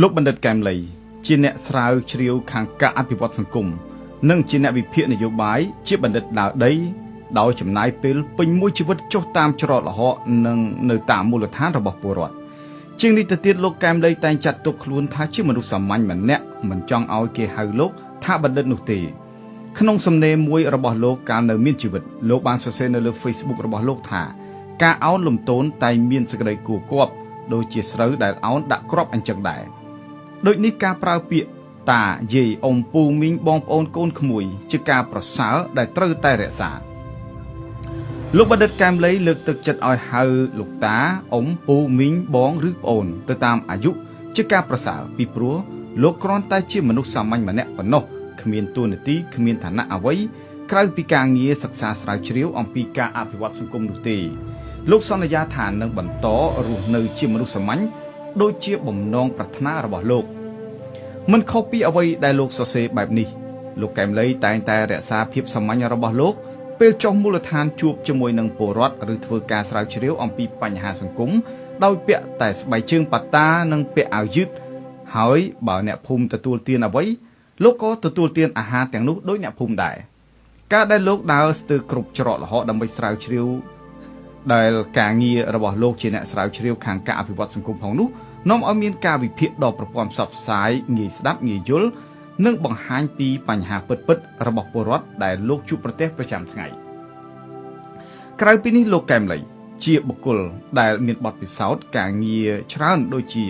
លោកបណ្ឌិតកែមលីជាអ្នកស្រាវជ្រាវខាងការអភិវឌ្ឍសង្គមនិងជាអ្នកវិភាគនយោបាយជាបណ្ឌិតដើរដីដោយចំណាយពេលពេញមួយជីវិតចុះតាមច្រកល្ហកនិងនៅតាមមូលដ្ឋានរបស់ពលរដ្ឋជាងនេះទៅទៀតលោកកែមលីតែងចាត់ទុកខ្លួនថាជាមនុស្សសាមញ្ញម្នាក់មិនចង់ឲ្យគេហៅលោកថាបណ្ឌិតនោះទេក្នុងសំណេរមួយរបស់លោកកាលនៅមានជីវិតលោកបានសរសេរនៅលើ Facebook របស់លោកថាការអោនលំទោនតែមានសេចក្តីគួរគប់ដូចជាស្រូវដែលអោនដាក់គ្រាប់អញ្ចឹងដែរ ដូចនេះការប្រើពាក្យតាយាយអ៊ំពូមីងបងប្អូនកូនក្មួយ ជាការប្រសើរដែលត្រូវតែរក្សាលោកបណ្ឌិតកែមលីលើកទឹកចិត្តឲ្យហៅលោកតាអ៊ំពូមីងបងឬប្អូន ទៅតាមអាយុជាការប្រសើរពីព្រោះលោកគ្រាន់តែជាមនុស្សសាមញ្ញម្នាក់ប៉ុណ្ណោះគ្មានទួនាទីគ្មានឋានៈអ្វីក្រៅពីការងារសិក្សាស្រាវជ្រាវអំពីការអភិវឌ្ឍសង្គមនោះទេលោកសន្យាថានឹងបន្តរស់នៅជាមនុស្សសាមញ្ញ ដូចជាបំណងប្រាថ្នារបស់លោកមិនខុសពីអ្វីដែលលោកសរសេរបែបនេះលោកកែមលីតែងតែរក្សាភាពសាមញ្ញរបស់លោកពេលចុះមូលដ្ឋានជួបជាមួយនឹងពលរដ្ឋឬធ្វើការស្រាវជ្រាវអំពីបញ្ហាសង្គមដោយពាក់តែស្បែកជើងប៉ាតានិងពាក់អាវយឺតហើយបើអ្នកភូមិទទួលទានអ្វីលោកក៏ទទួលទានអាហារទាំងនោះដោយអ្នកភូមិដែរការដែលលោកដើរស្ទើរគ្រប់ច្រកល្ហកដើម្បីស្រាវជ្រាវ ដែលការងាររបស់លោកជាអ្នកស្រាវជ្រាវខាងការអភិវឌ្ឍសង្គមផងនោះនាំឲ្យមានការវិភាគដ៏ប្រព័ន្ធផ្សព្វផ្សាយងាយស្ដាប់ងាយយល់និងបង្ហាញពីបញ្ហាពិតៗរបស់ពលរដ្ឋដែលលោកជួបប្រទះប្រចាំថ្ងៃក្រៅពីនេះលោកកែមលីជាបុគ្គលដែលមានបទពិសោធន៍ការងារច្រើនដូចជា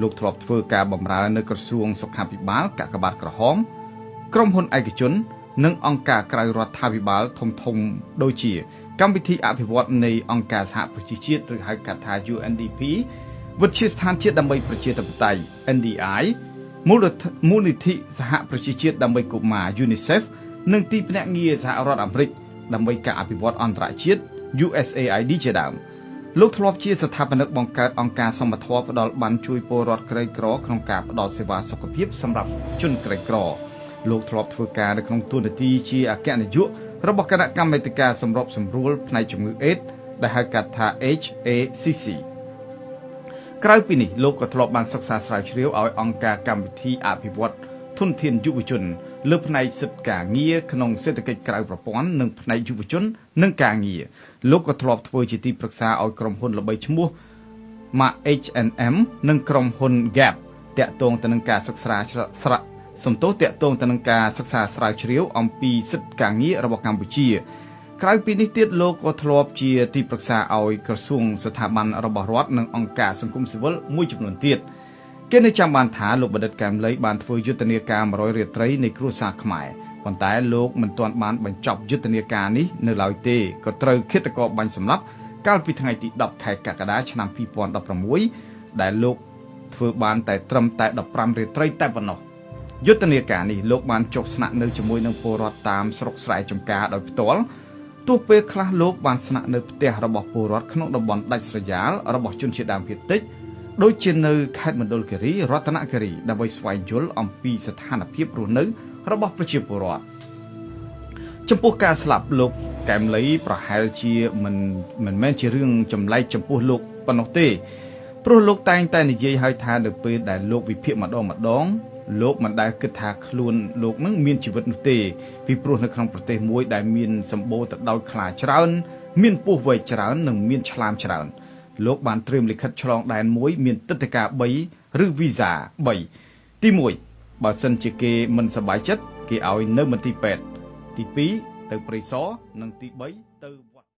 លោកធ្លាប់ធ្វើការបម្រើនៅក្រសួងសុខាភិបាលកាកបាទក្រហមក្រុមហ៊ុនឯកជន និងអង្គការក្រៅរដ្ឋាភិបាលធំធំដូចជា កម្មវិធីអភិវឌ្ឍនៃអង្គការសហប្រជាជាតិឬហៅកាត់ថា UNDP វិទ្យាស្ថានជាតិដើម្បីប្រជាធិបតេយ្យ NDI មូលមូលនិធិសហប្រជាជាតិដើម្បីកុមារ UNICEF និងទីភ្នាក់ងារសហរដ្ឋអាមេរិកដើម្បីការអភិវឌ្ឍអន្តរជាតិ USAID ជាដើមលោកធ្លាប់ជាស្ថាបនិកបង្កើតអង្គការសមត្ថភាពផ្ដល់បានជួយពលរដ្ឋក្រីក្រក្នុងការផ្ដល់សេវាសុខភាពសម្រាប់ជនក្រីក្រលោកធ្លាប់ធ្វើការនៅក្នុងទូនាទីជាអគ្គនាយក របស់គណៈកម្មាធិការសម្របសម្រួលផ្នែកជំងឺអេដដែលហៅកាត់ថា HACC ក្រៅពីនេះលោកក៏ធ្លាប់បានសិក្សាស្រាវជ្រាវឲ្យអង្គការកម្មវិធីអភិវឌ្ឍធនធានយុវជន លើផ្នែកសិទ្ធិការងារក្នុងសេដ្ឋកិច្ចក្រៅប្រព័ន្ធនិងផ្នែកយុវជន និងការងារលោកក៏ធ្លាប់ធ្វើជាទីប្រឹក្សាឲ្យក្រុមហ៊ុនល្បីឈ្មោះ Mark H&M និងក្រុមហ៊ុន Gap តាក់ទងទៅនឹងការសិក្សាស្រាក់ សំទោសតាក់ទងទៅនឹងការសិក្សាស្រាវជ្រាវអំពីសិទ្ធិការងាររបស់កម្ពុជា ក្រៅពីនេះទៀតលោកក៏ធ្លាប់ជាទីប្រឹក្សាឲ្យក្រសួងស្ថាប័នរបស់រដ្ឋនិងអង្គការសង្គមស៊ីវិលមួយចំនួនទៀតគេនៅចាំបានថាលោកបណ្ឌិតកែមលីបានធ្វើយុទ្ធនាការ100រាត្រីនៃគ្រួសារខ្មែរប៉ុន្តែលោកមិនទាន់បានបញ្ចប់យុទ្ធនាការនេះនៅឡើយទេក៏ត្រូវឃាតករបាញ់សម្លាប់កាលពីថ្ងៃទី10ខែកក្កដាឆ្នាំ2016ដែលលោកធ្វើបានតែត្រឹមតែ15រាត្រីតែប៉ុណ្ណោះ យុទ្ធនាការនេះលោកបានចុះស្នាក់នៅជាមួយនឹងពលរដ្ឋតាមស្រុកស្រែចម្ការដោយផ្ទាល់ទោះពេលខ្លះលោកបានស្នាក់នៅផ្ទះរបស់ពលរដ្ឋក្នុងតំបន់ដាច់ស្រយាលរបស់ជនជាតិដើមភាគតិចដូចជានៅខេត្តមណ្ឌលគិរីរតនគិរីដើម្បីស្វែងយល់អំពីស្ថានភាពរស់នៅរបស់ប្រជាពលរដ្ឋចំពោះការស្លាប់លោកកែមលីប្រហែលជាមិនមិនមែនជារឿងចម្លែកចំពោះលោកប៉ុណ្ណោះទេព្រោះលោកតែងតែនិយាយឲ្យថានៅពេលដែលលោកវិភាគម្ដងម្ដង លោកមិនដែលគិតថាខ្លួនលោកនឹងមានជីវិតនោះទេពីព្រោះនៅក្នុងប្រទេសមួយដែលមានសម្បូរទៅដោយខ្លាច្រើន មានពស់វែកច្រើននិងមានឆ្លាមច្រើនលោកបានត្រៀមលិខិតឆ្លងដែនមួយមានទឹកដីកា3ឬវីសា3ទី1បើសិនជាគេមិនសប្បាយចិត្តគេឲ្យនៅមន្ទីរពេទ្យទី2ទៅព្រៃសរនិងទី3ទៅ